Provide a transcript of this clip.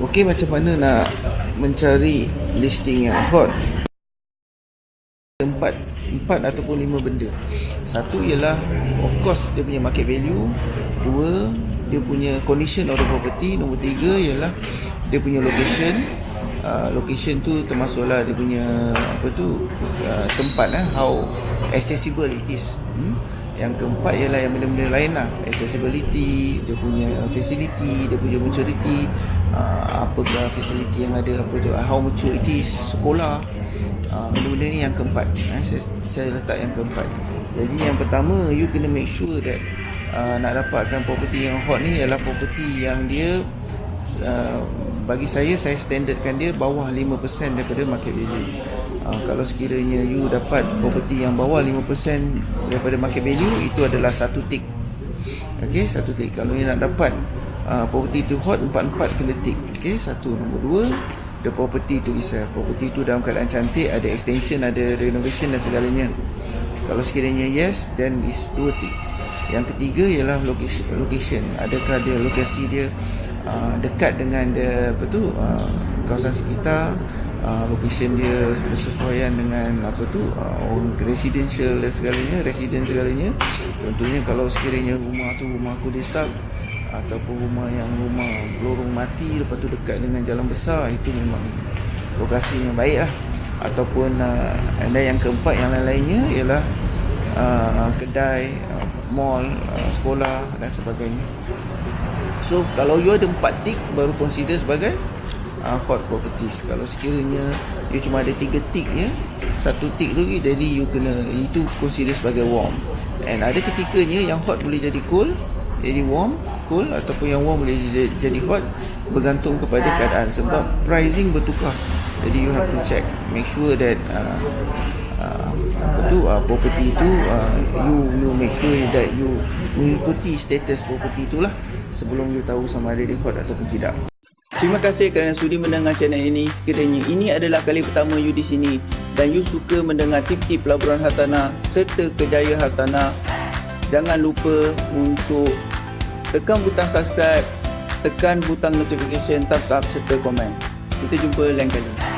Okey macam mana nak mencari listing yang hot? Empat empat ataupun lima benda. Satu ialah of course dia punya market value. Dua dia punya condition of the property. Nombor tiga ialah dia punya location. Uh, location tu termasuklah dia punya apa tu uh, tempat eh, how accessible it is. Hmm? Yang keempat ialah yang benda-benda lain lah. Accessibility dia punya facility dia punya maturity uh, apa facility yang ada apa tu how mature it is sekolah. Uh, benda-benda ni yang keempat. Eh, saya, saya letak yang keempat. Jadi yang pertama you kena make sure that uh, nak dapatkan property yang hot ni ialah property yang dia uh, bagi saya saya standardkan dia bawah 5% daripada market value. Uh, kalau sekiranya you dapat property yang bawah 5% daripada market value itu adalah satu tick ok satu tick kalau you nak dapat uh, property tu hot empat-empat kena tick ok satu. Nombor dua the property tu isa property tu dalam keadaan cantik ada extension ada renovation dan segalanya. Kalau sekiranya yes then is dua tick yang ketiga ialah location. Adakah dia lokasi dia uh, dekat dengan dia apa tu uh, kawasan sekitar uh, location dia bersesuaian dengan apa tu uh, residential dan segalanya resident segalanya. Contohnya kalau sekiranya rumah tu rumah aku desa ataupun rumah yang rumah lorong mati lepas tu dekat dengan jalan besar itu memang lokasi yang baik lah. Ataupun uh, anda yang keempat yang lain-lainnya ialah uh, kedai uh, mall uh, sekolah dan sebagainya so kalau you ada empat tick baru consider sebagai uh, hot properties. Kalau sekiranya you cuma ada tiga tick ya satu tick tu jadi you kena itu consider sebagai warm. And ada ketikanya yang hot boleh jadi cool jadi warm, cool ataupun yang warm boleh jadi hot bergantung kepada keadaan. Sebab pricing bertukar. Jadi you have to check, make sure that uh, uh, tu uh, property tu uh, you you make sure that you mengikuti status property itulah sebelum you tahu sama ada hot ataupun tidak. Terima kasih kerana sudi mendengar channel ini. Sekiranya ini adalah kali pertama you di sini dan you suka mendengar tip-tip pelaburan hartanah serta kejayaan hartanah, jangan lupa untuk tekan butang subscribe, tekan butang notification, thumbs up serta komen. Kita jumpa lain kali.